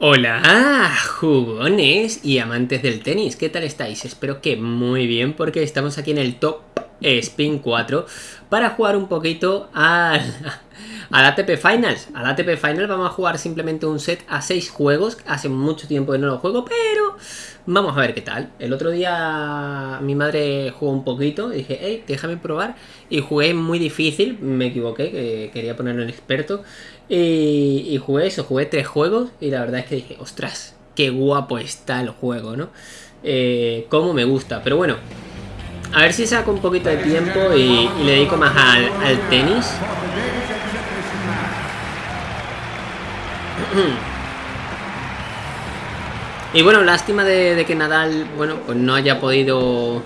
Hola, jugones y amantes del tenis, ¿qué tal estáis? Espero que muy bien porque estamos aquí en el Top Spin 4 para jugar un poquito al, al ATP Finals. Al ATP Finals vamos a jugar simplemente un set a 6 juegos, hace mucho tiempo que no lo juego, pero vamos a ver qué tal. El otro día mi madre jugó un poquito y dije, hey, déjame probar y jugué muy difícil, me equivoqué, que quería ponerlo en experto y, jugué eso, jugué tres juegos y la verdad es que dije, ostras, qué guapo está el juego, ¿no? Eh, me gusta, pero bueno, a ver si saco un poquito de tiempo y, le dedico más al, tenis. Y bueno, lástima de, de, que Nadal, bueno, pues no haya podido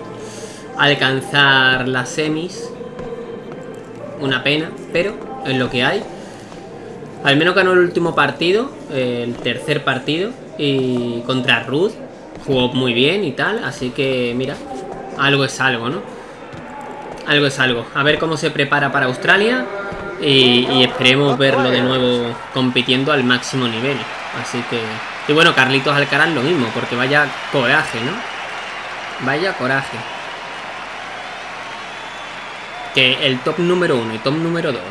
alcanzar las semis. Una pena, pero es lo que hay. Al menos ganó el último partido, el tercer partido, y contra Ruth. Jugó muy bien y tal, así que mira, algo es algo, ¿no? Algo es algo. A ver cómo se prepara para Australia y, esperemos verlo de nuevo compitiendo al máximo nivel. Así que... Y bueno, Carlitos Alcaraz lo mismo, porque vaya coraje, ¿no? Vaya coraje. Que el top número uno y top número dos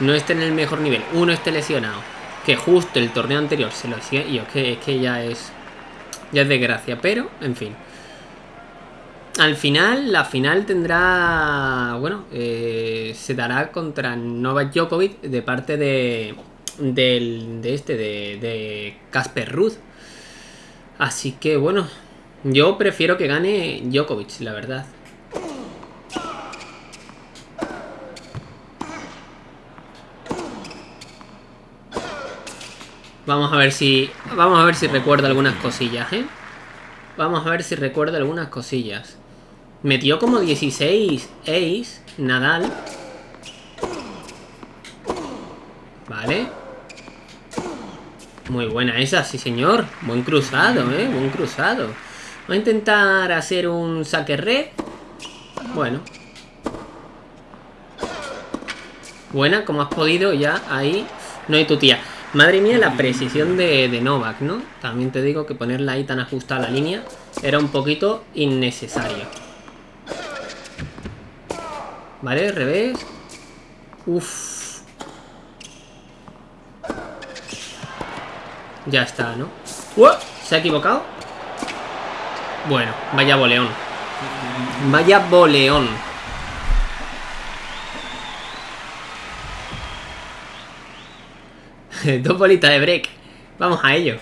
no esté en el mejor nivel, uno esté lesionado, que justo el torneo anterior se lo hacía, y es que, es que ya es ya es desgracia, pero en fin. Al final, la final tendrá, bueno, eh, se dará contra Novak Djokovic de parte de, del, de este, de Casper Ruth. Así que bueno, yo prefiero que gane Djokovic, la verdad. Vamos a ver si... Vamos a ver si recuerda algunas cosillas, ¿eh? Vamos a ver si recuerda algunas cosillas. Metió como 16 ace Nadal. Vale. Muy buena esa, sí señor. Buen cruzado, ¿eh? Buen cruzado. Voy a intentar hacer un saque red. Bueno. Buena, como has podido ya ahí. No hay tu tía. Madre mía, la precisión de, Novak, ¿no? También te digo que ponerla ahí tan ajustada a la línea era un poquito innecesario. Vale, revés. Uf. Ya está, ¿no? ¿Se ha equivocado? Bueno, vaya boleón. Vaya boleón. Dos bolitas de break. Vamos a ello.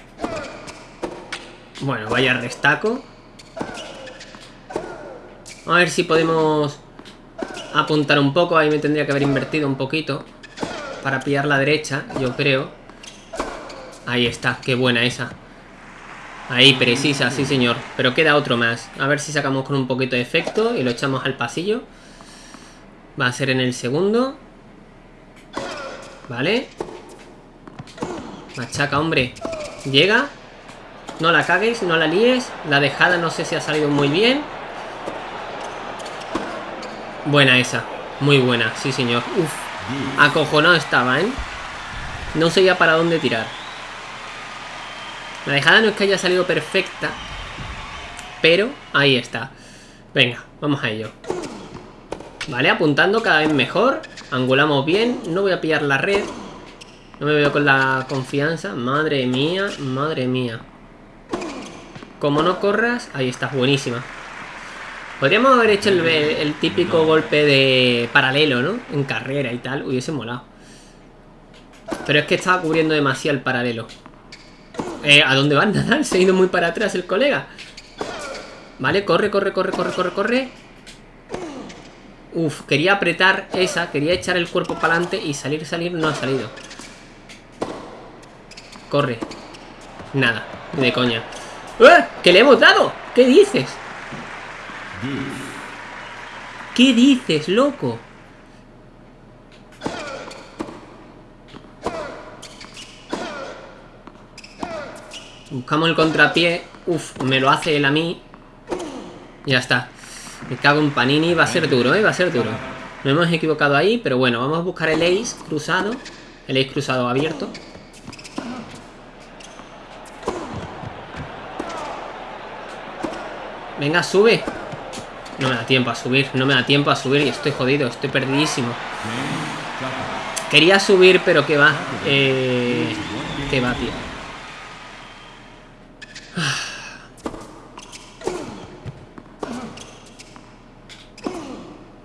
Bueno, vaya restaco. A ver si podemos apuntar un poco. Ahí me tendría que haber invertido un poquito. Para pillar la derecha, yo creo. Ahí está, qué buena esa. Ahí, precisa, sí señor. Pero queda otro más. A ver si sacamos con un poquito de efecto y lo echamos al pasillo. Va a ser en el segundo. Vale. Machaca, hombre. Llega. No la cagues, no la líes. La dejada no sé si ha salido muy bien. Buena esa. Muy buena, sí señor. Uf. Acojonado estaba, ¿eh? No sabía para dónde tirar. La dejada no es que haya salido perfecta. Pero ahí está. Venga, vamos a ello. Vale, apuntando cada vez mejor. Angulamos bien. No voy a pillar la red. No me veo con la confianza. Madre mía, madre mía. Como no corras... Ahí está, buenísima. Podríamos haber hecho el, típico golpe de paralelo, ¿no? En carrera y tal. Hubiese molado. Pero es que estaba cubriendo demasiado el paralelo. Eh, ¿A dónde van, Nadal? Se ha ido muy para atrás el colega. Vale, corre, corre, corre, corre, corre, corre. Uf, quería apretar esa, quería echar el cuerpo para adelante y salir, salir, no ha salido. Corre. Nada, de coña. ¡Eh! ¡Que le hemos dado! ¿Qué dices? ¿Qué dices, loco? Buscamos el contrapié. Uf, me lo hace él a mí. Ya está. Me cago en Panini. Va a ser duro, ¿eh? Va a ser duro. No hemos equivocado ahí, pero bueno. Vamos a buscar el ace cruzado. El ace cruzado abierto. Venga, sube. No me da tiempo a subir, no me da tiempo a subir y estoy jodido, estoy perdidísimo. Quería subir, pero que va. Eh, que va, tío.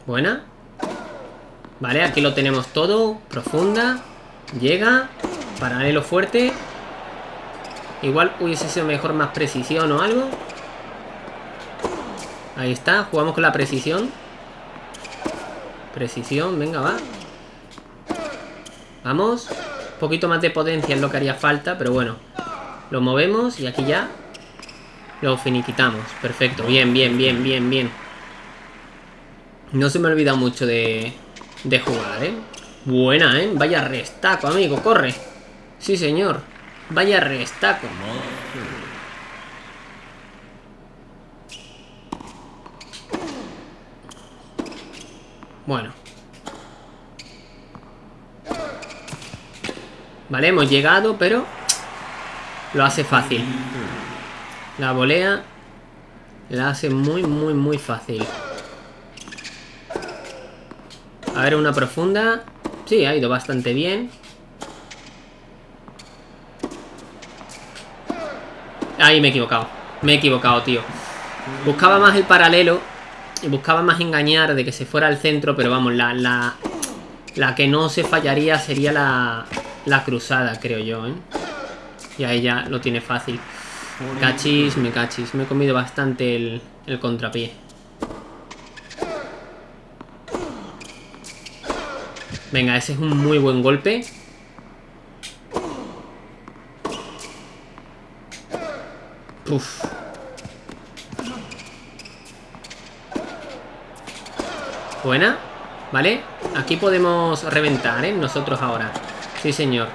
Buena. Vale, aquí lo tenemos todo. Profunda. Llega. Paralelo fuerte. Igual hubiese sido mejor más precisión o algo. Ahí está. Jugamos con la precisión. Precisión, venga, va. Vamos. Un poquito más de potencia es lo que haría falta, pero bueno. Lo movemos y aquí ya lo finiquitamos. Perfecto. Bien, bien, bien, bien, bien. No se me olvida mucho de, de jugar, ¿eh? Buena, ¿eh? Vaya restaco, amigo. Corre. Sí, señor. Vaya restaco. Bueno. Vale, hemos llegado, pero lo hace fácil. La volea la hace muy, muy, muy fácil. A ver, una profunda. Sí, ha ido bastante bien. Ahí me he equivocado. Me he equivocado, tío. Buscaba más el paralelo. Y buscaba más engañar de que se fuera al centro. Pero vamos, la, la, la que no se fallaría sería la, la cruzada, creo yo, ¿eh? Y ahí ya lo tiene fácil. Cachis, me cachis. Me he comido bastante el, el contrapié. Venga, ese es un muy buen golpe. Uf. Buena. ¿Vale? Aquí podemos reventar, ¿eh? Nosotros ahora. Sí, señor.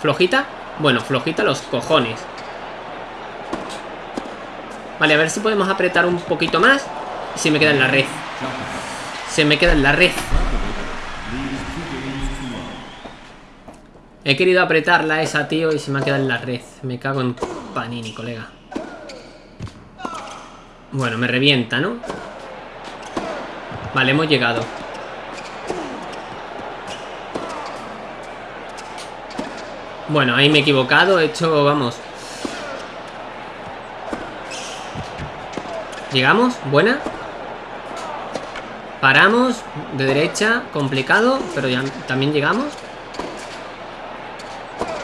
¿Flojita? Bueno, flojita los cojones. Vale, a ver si podemos apretar un poquito más. Se me queda en la red. Se me queda en la red. He querido apretarla esa, tío, y se me ha quedado en la red. Me cago en panini, colega. Bueno, me revienta, ¿no? Vale, hemos llegado. Bueno, ahí me he equivocado. He hecho, vamos... ¿Llegamos? ¿Buena? Paramos, de derecha, complicado, pero ya también llegamos.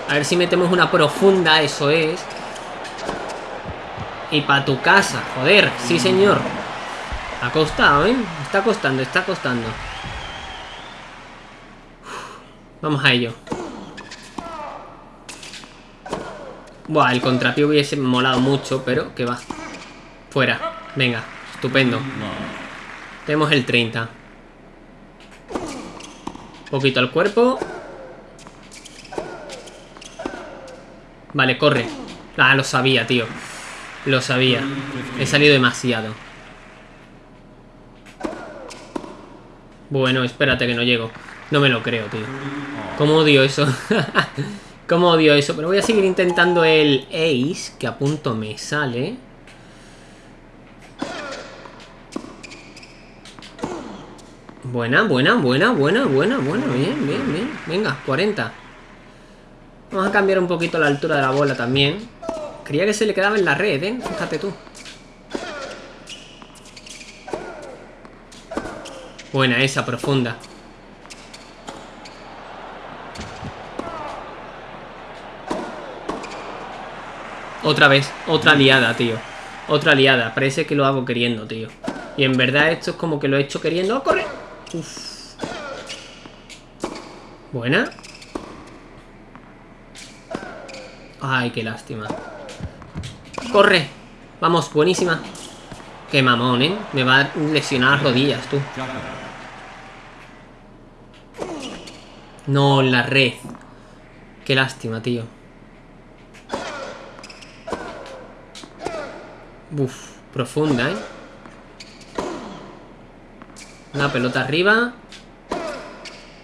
A ver si metemos una profunda, eso es. Y para tu casa, joder, sí señor. Ha costado, ¿eh? Está costando, está costando. Vamos a ello. Buah, el contrapié hubiese molado mucho, pero que va. Fuera. Venga, estupendo. Tenemos el 30. Poquito al cuerpo. Vale, corre. Ah, lo sabía, tío. Lo sabía. He salido demasiado. Bueno, espérate que no llego. No me lo creo, tío. ¿Cómo odio eso? ¿Cómo odio eso? Pero voy a seguir intentando el Ace, que a punto me sale. Buena, buena, buena, buena, buena, buena. Bien, bien, bien. Venga, 40. Vamos a cambiar un poquito la altura de la bola también. Creía que se le quedaba en la red, ¿eh? Fíjate tú. Buena esa, profunda. Otra vez, otra liada, tío. Otra liada. Parece que lo hago queriendo, tío. Y en verdad esto es como que lo he hecho queriendo. ¡Oh, corre! Uf. Buena. Ay, qué lástima. ¡Corre! Vamos, buenísima. Qué mamón, ¿eh? Me va a lesionar las rodillas, tú. No, la red. Qué lástima, tío. Uf, profunda, ¿eh? Una pelota arriba.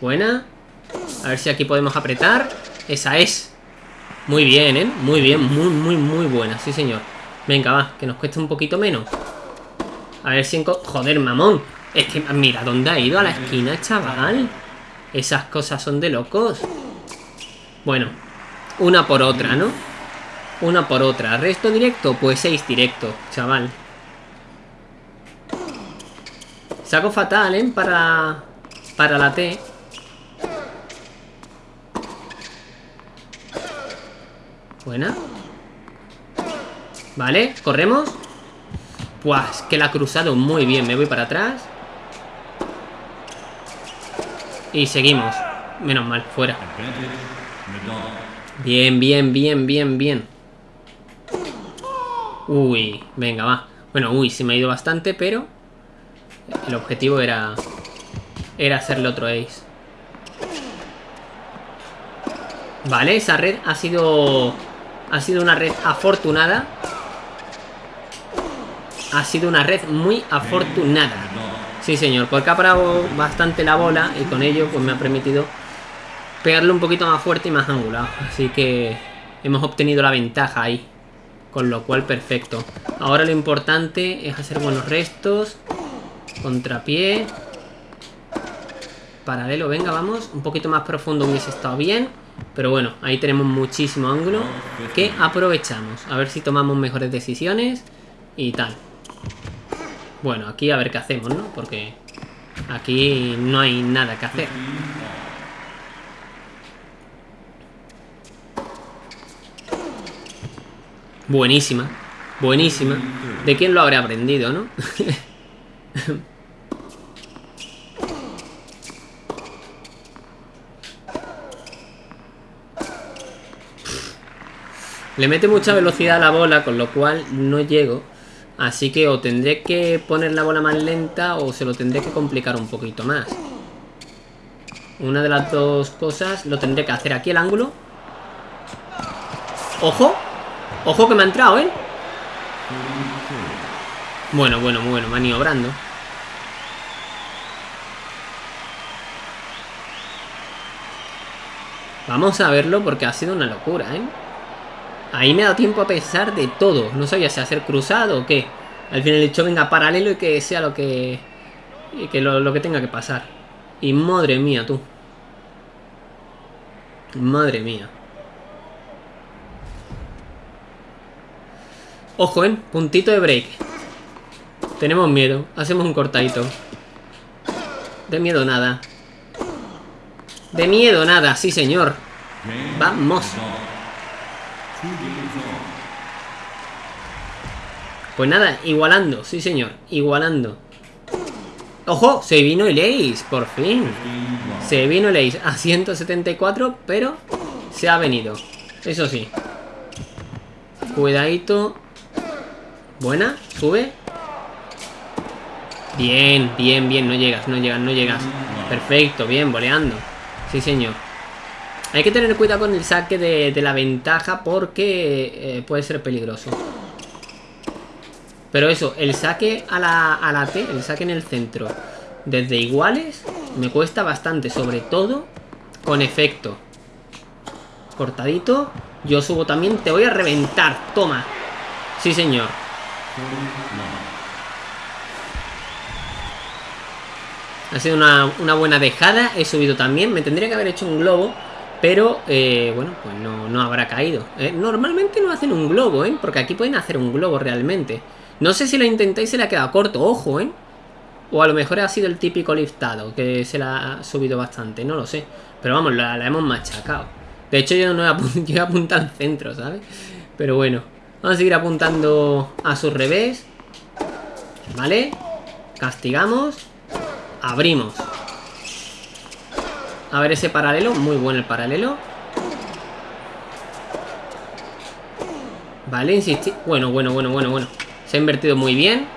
Buena. A ver si aquí podemos apretar. Esa es. Muy bien, ¿eh? Muy bien, muy, muy, muy buena, sí señor. Venga, va, que nos cueste un poquito menos. A ver si... Joder, mamón. Es que mira dónde ha ido a la esquina, chaval. Esas cosas son de locos. Bueno, una por otra, ¿no? Una por otra. ¿Resto directo? Pues seis directo, chaval. Saco fatal, ¿eh? Para, para la T. Buena. Vale, corremos. Pues que la ha cruzado muy bien. Me voy para atrás. Y seguimos. Menos mal, fuera. Bien, bien, bien, bien, bien. Uy, venga, va. Bueno, uy, se me ha ido bastante, pero... El objetivo era... Era hacerle otro ace. Vale, esa red ha sido... Ha sido una red afortunada. Ha sido una red muy afortunada. Sí, señor, porque ha parado bastante la bola y con ello pues me ha permitido pegarle un poquito más fuerte y más angulado. Así que hemos obtenido la ventaja ahí. Con lo cual, perfecto. Ahora lo importante es hacer buenos restos. Contrapié. Paralelo, venga, vamos. Un poquito más profundo hubiese estado bien. Pero bueno, ahí tenemos muchísimo ángulo que aprovechamos. A ver si tomamos mejores decisiones y tal. Bueno, aquí a ver qué hacemos, ¿no? Porque aquí no hay nada que hacer. Buenísima, buenísima. ¿De quién lo habré aprendido, no? Le mete mucha velocidad a la bola, con lo cual no llego. Así que o tendré que poner la bola más lenta o se lo tendré que complicar un poquito más. Una de las dos cosas lo tendré que hacer aquí el ángulo. ¡Ojo! ¡Ojo que me ha entrado, eh! Bueno, bueno, bueno, maniobrando. Vamos a verlo porque ha sido una locura, ¿eh? Ahí me ha dado tiempo a pesar de todo. No sabía si hacer cruzado o qué. Al final he dicho, venga, paralelo y que sea lo que... Y que lo, lo que tenga que pasar. Y madre mía, tú. Madre mía. Ojo, ¿eh? Puntito de break. Tenemos miedo. Hacemos un cortadito. De miedo nada. De miedo nada, sí señor. Vamos. Pues nada, igualando, sí señor, igualando. ¡Ojo! Se vino el Ace, por fin. Se vino el Ace a 174, pero se ha venido. Eso sí. Cuidadito. Buena, sube. Bien, bien, bien, no llegas, no llegas, no llegas. Perfecto, bien, boleando. Sí, señor. Hay que tener cuidado con el saque de, la ventaja porque eh, puede ser peligroso. Pero eso, el saque a la, a la T, el saque en el centro, desde iguales, me cuesta bastante, sobre todo con efecto. Cortadito. Yo subo también, te voy a reventar, toma. Sí, señor. Ha sido una, una buena dejada, he subido también, me tendría que haber hecho un globo pero, eh, bueno, pues no, habrá caído. Eh, normalmente no hacen un globo, ¿eh? Porque aquí pueden hacer un globo realmente. No sé si lo intentáis se le ha quedado corto, ojo, ¿eh? O a lo mejor ha sido el típico liftado, que se la ha subido bastante, no lo sé. Pero vamos, la, hemos machacado. De hecho, yo no he, apuntado, al centro, ¿sabes? Pero bueno, vamos a seguir apuntando a su revés. ¿Vale? Castigamos. Abrimos. A ver ese paralelo. Muy bueno el paralelo. Vale, insistir. Bueno, bueno, bueno, bueno, bueno. Se ha invertido muy bien.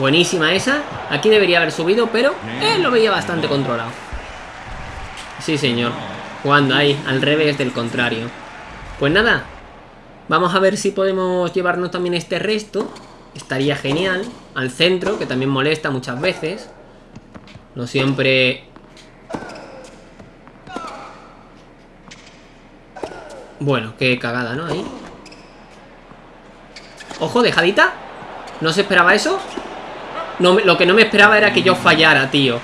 Buenísima esa. Aquí debería haber subido, pero eh, lo veía bastante controlado. Sí, señor. Jugando ahí, al revés del contrario. Pues nada. Vamos a ver si podemos llevarnos también este resto. Estaría genial. Al centro, que también molesta muchas veces. No siempre Bueno, qué cagada, ¿no? Ahí. Ojo, dejadita. ¿No se esperaba eso? Lo que no me esperaba era que yo fallara, tío.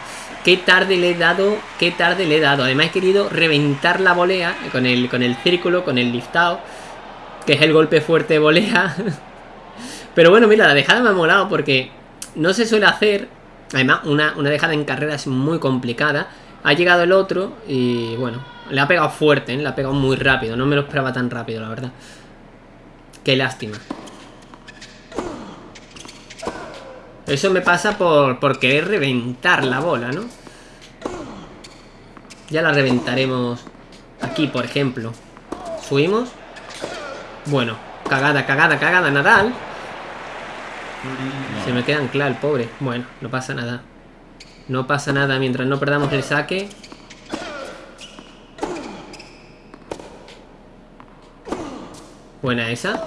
Qué tarde le he dado, qué tarde le he dado. Además he querido reventar la volea con el, con el círculo, con el liftado. Que es el golpe fuerte de volea. Pero bueno, mira, la dejada me ha molado porque no se suele hacer. Además, una, una dejada en carrera es muy complicada. Ha llegado el otro y bueno, le ha pegado fuerte, ¿eh? le ha pegado muy rápido. No me lo esperaba tan rápido, la verdad. Qué lástima. Eso me pasa por, querer reventar la bola, ¿no? Ya la reventaremos aquí, por ejemplo. Subimos. Bueno, cagada, cagada, cagada, Nadal. Se me queda anclado el pobre. Bueno, no pasa nada. No pasa nada mientras no perdamos el saque. Buena esa.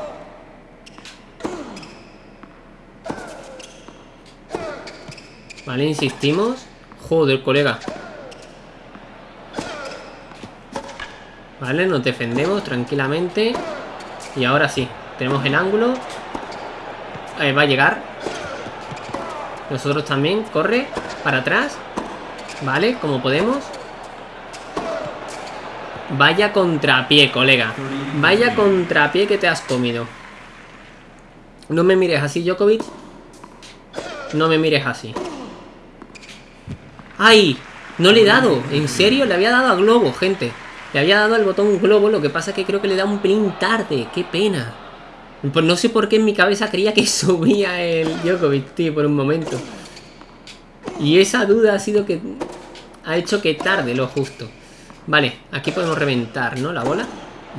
Vale, insistimos. Joder, colega. Vale, nos defendemos tranquilamente. Y ahora sí, tenemos el ángulo. Eh, va a llegar. Nosotros también, corre. Para atrás. Vale, como podemos. Vaya contrapié, colega. Vaya contrapié que te has comido. No me mires así, Djokovic. No me mires así. ¡Ay! No le he dado. ¿En serio? Le había dado a globo, gente. Le había dado al botón globo. Lo que pasa es que creo que le da un pelín tarde. ¡Qué pena! Pues no sé por qué en mi cabeza creía que subía el Djokovic, tío, por un momento. Y esa duda ha sido que... Ha hecho que tarde lo justo. Vale, aquí podemos reventar, ¿no? La bola.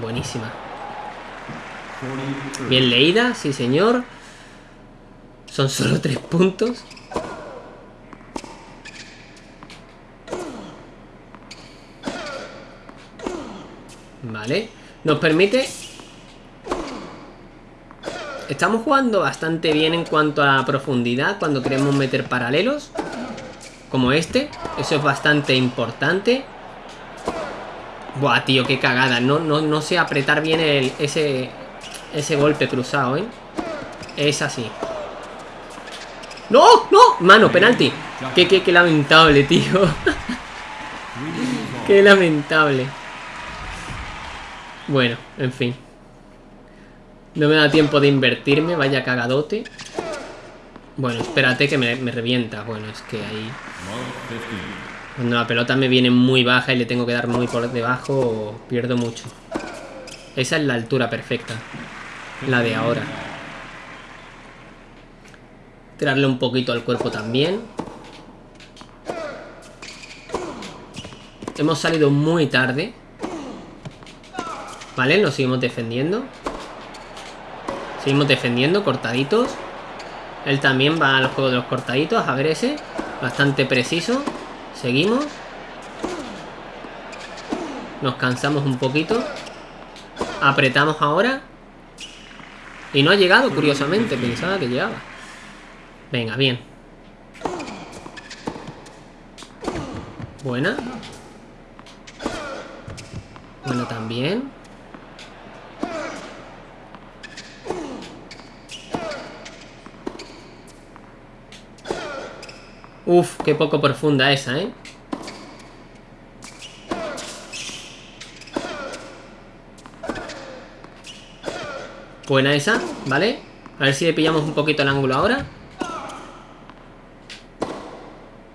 Buenísima. Bien leída, sí señor. Son solo tres puntos. Vale. Nos permite... Estamos jugando bastante bien en cuanto a profundidad cuando queremos meter paralelos. Como este. Eso es bastante importante. Buah, tío, qué cagada. No, no, no sé apretar bien el, ese, ese golpe cruzado, ¿eh? Es así. ¡No! ¡No! Mano, penalti. Qué, qué, qué lamentable, tío. qué lamentable. Bueno, en fin. No me da tiempo de invertirme, vaya cagadote. Bueno, espérate que me, me revienta. Bueno, es que ahí... Cuando la pelota me viene muy baja y le tengo que dar muy por debajo, pierdo mucho. Esa es la altura perfecta. La de ahora. Tirarle un poquito al cuerpo también. Hemos salido muy tarde. Vale, nos seguimos defendiendo. Seguimos defendiendo, cortaditos. Él también va al juego de los cortaditos. A ver ese. Bastante preciso. Seguimos. Nos cansamos un poquito. Apretamos ahora. Y no ha llegado, curiosamente. Pensaba que llegaba. Venga, bien. Buena. Bueno, también. Uf, qué poco profunda esa, ¿eh? Buena esa, ¿vale? A ver si le pillamos un poquito el ángulo ahora.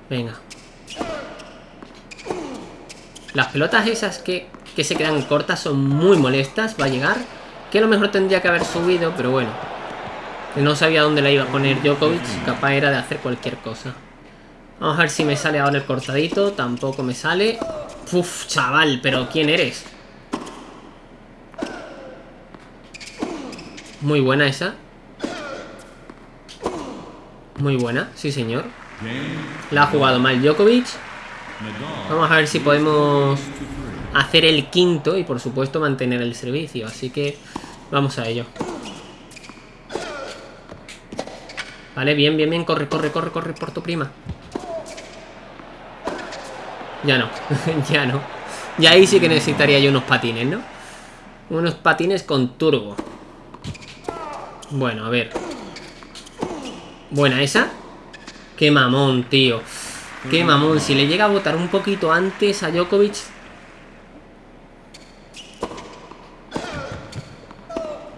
Venga. Las pelotas esas que, que se quedan cortas son muy molestas Va a llegar. Que a lo mejor tendría que haber subido, pero bueno. No sabía dónde la iba a poner Djokovic Capaz era de hacer cualquier cosa Vamos a ver si me sale ahora el cortadito. Tampoco me sale. Uf, chaval, pero ¿quién eres? Muy buena esa. Muy buena, sí señor. La ha jugado mal Djokovic. Vamos a ver si podemos hacer el quinto y por supuesto mantener el servicio. Así que vamos a ello. Vale, bien, bien, bien. Corre, corre, corre, corre por tu prima. Ya no, ya no. Ya ahí sí que necesitaría yo unos patines, ¿no? Unos patines con turbo. Bueno, a ver. Buena esa. Qué mamón, tío. Qué mamón. Si le llega a votar un poquito antes a Djokovic...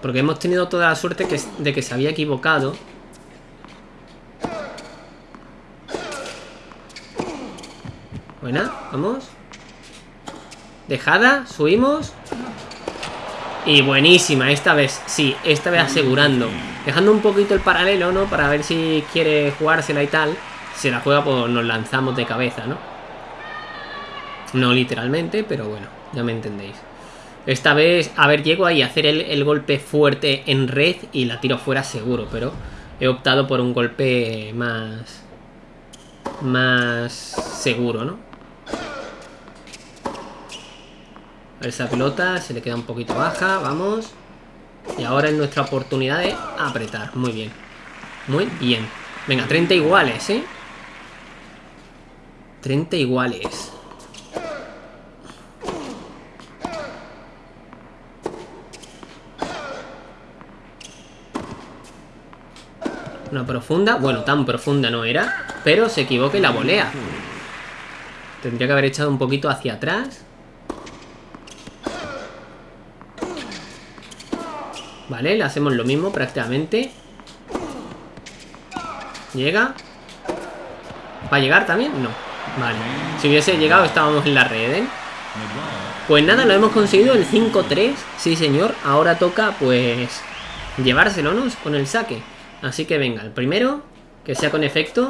Porque hemos tenido toda la suerte de que se había equivocado. Buena, vamos. Dejada, subimos. Y buenísima, esta vez, sí, esta vez asegurando. Dejando un poquito el paralelo, ¿no? Para ver si quiere jugársela y tal. Si la juega, pues nos lanzamos de cabeza, ¿no? No literalmente, pero bueno, ya me entendéis. Esta vez, a ver, llego ahí a hacer el, el golpe fuerte en red y la tiro fuera seguro, pero he optado por un golpe más... Más seguro, ¿no? Esa pelota se le queda un poquito baja, vamos. Y ahora es nuestra oportunidad de apretar. Muy bien. Muy bien. Venga, 30 iguales, ¿eh? 30 iguales. Una profunda. Bueno, tan profunda no era. Pero se equivoca y la volea. Tendría que haber echado un poquito hacia atrás. Vale, le hacemos lo mismo prácticamente. ¿Llega? ¿Va a llegar también? No. Vale. Si hubiese llegado estábamos en la red, ¿eh? Pues nada, lo hemos conseguido el 5-3. Sí, señor. Ahora toca, pues, llevárselo, ¿no? Con el saque. Así que venga, el primero, que sea con efecto.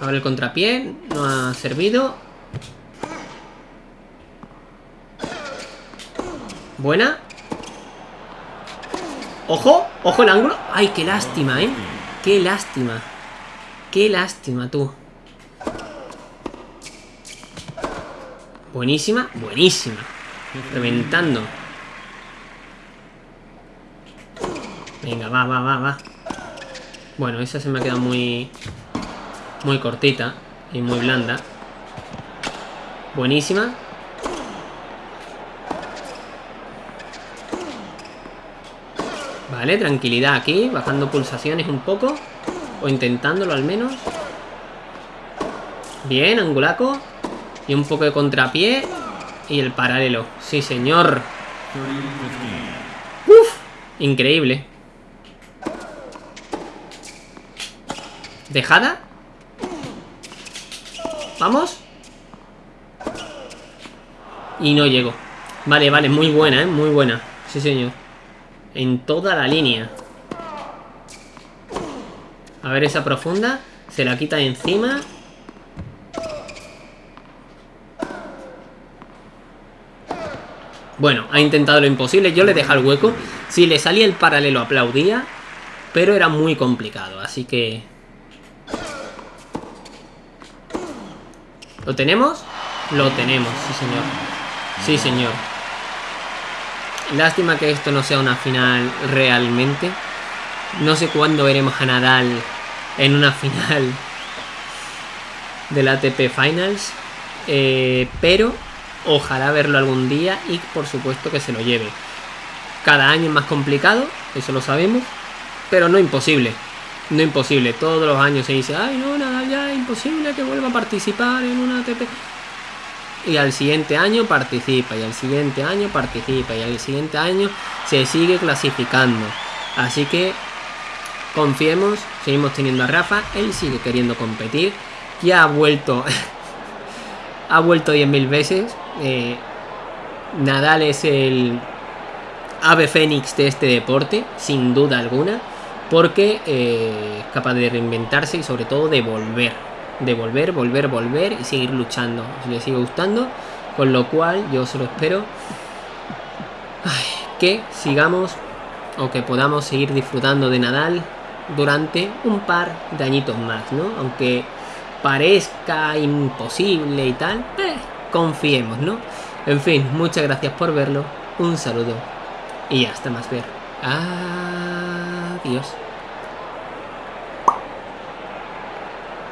Ahora el contrapié, no ha servido. Buena. ¡Ojo! ¡Ojo el ángulo! ¡Ay, qué lástima, eh! ¡Qué lástima! ¡Qué lástima, tú! Buenísima, buenísima. Reventando. Venga, va, va, va, va. Bueno, esa se me ha quedado muy... Muy cortita y muy blanda. Buenísima. Vale, tranquilidad aquí, bajando pulsaciones un poco. O intentándolo al menos. Bien, angulaco. Y un poco de contrapié. Y el paralelo. Sí, señor. Uf, increíble. ¿Dejada? ¿Vamos? Y no llego. Vale, vale, muy buena, ¿eh? Muy buena. Sí, señor. En toda la línea. A ver esa profunda. Se la quita encima. Bueno, ha intentado lo imposible. Yo le dejo el hueco. Si le salía el paralelo aplaudía. Pero era muy complicado. Así que... ¿Lo tenemos? Lo tenemos, sí señor. Sí señor. Lástima que esto no sea una final realmente. No sé cuándo veremos a Nadal en una final del ATP Finals. Eh, pero ojalá verlo algún día y por supuesto que se lo lleve. Cada año es más complicado, eso lo sabemos, pero no imposible. No imposible, todos los años se dice, ay no, Nadal ya es imposible que vuelva a participar en una ATP y al siguiente año participa y al siguiente año participa y al siguiente año se sigue clasificando. Así que confiemos, seguimos teniendo a Rafa, él sigue queriendo competir, ya ha vuelto, ha vuelto 10.000 veces. Eh, Nadal es el ave fénix de este deporte, sin duda alguna, porque eh, es capaz de reinventarse y sobre todo de volver de volver, volver, volver y seguir luchando. Si le sigue gustando, con lo cual yo solo espero que sigamos o que podamos seguir disfrutando de Nadal durante un par de añitos más, ¿no? Aunque parezca imposible y tal, eh, confiemos, ¿no? En fin, muchas gracias por verlo, un saludo y hasta más ver. Adiós.